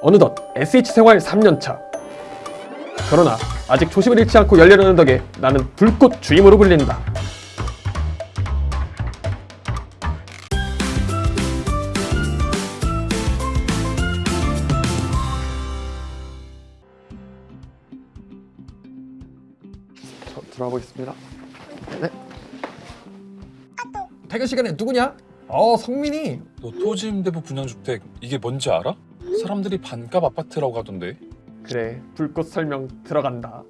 어느덧 SH 생활 3년차. 그러나 아직 초심을 잃지 않고 열려는 덕에 나는 불꽃 주임으로 불린다. 저 들어가 보겠습니다. 네. 퇴근 시간에 누구냐? 어 성민이. 너 토지 임대부 분양주택 이게 뭔지 알아? 사람들이 반값 아파트라고 하던데. 그래 불꽃 설명 들어간다.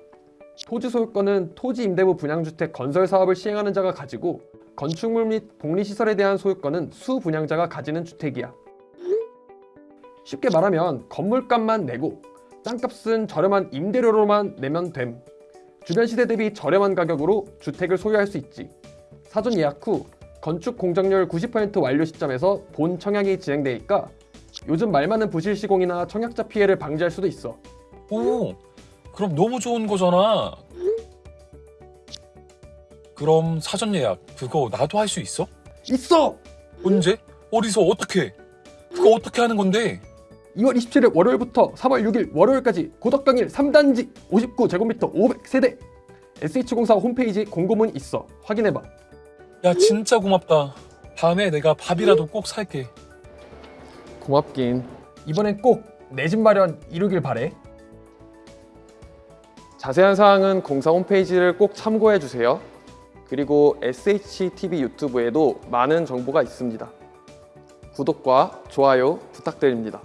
토지 소유권은 토지 임대부 분양주택 건설 사업을 시행하는 자가 가지고 건축물 및 복리시설에 대한 소유권은 수분양자가 가지는 주택이야. 쉽게 말하면 건물값만 내고 땅값은 저렴한 임대료로만 내면 됨. 주변 시대 대비 저렴한 가격으로 주택을 소유할 수 있지. 사전 예약 후 건축 공정률 90% 완료 시점에서 본 청약이 진행되니까 요즘 말 많은 부실 시공이나 청약자 피해를 방지할 수도 있어 오 그럼 너무 좋은 거잖아 그럼 사전 예약 그거 나도 할 수 있어? 있어! 언제? 어디서 어떻게? 그거 어떻게 하는 건데? 2월 27일 월요일부터 3월 6일 월요일까지 고덕강일 3단지 59제곱미터 500세대 SH공사 홈페이지 공고문 있어 확인해봐 야 진짜 고맙다 다음에 내가 밥이라도 꼭 살게 고맙긴. 이번엔 꼭 내 집 마련 이루길 바래. 자세한 사항은 공사 홈페이지를 꼭 참고해주세요. 그리고 SHTV 유튜브에도 많은 정보가 있습니다. 구독과 좋아요 부탁드립니다